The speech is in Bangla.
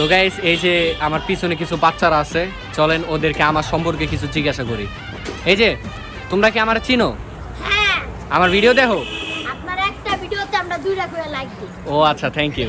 তো গাইস এই যে আমার পিছনে কিছু বাচ্চারা আছে চলেন ওদেরকে আমার সম্পর্কে কিছু জিজ্ঞাসা করি। এই যে তোমরা কি হ্যাঁ। আমার চিনো? আমার ভিডিও দেখো। আপনার একটা ভিডিওতে আমরা দুইটা করে লাইক দিই। ও আচ্ছা থ্যাংক ইউ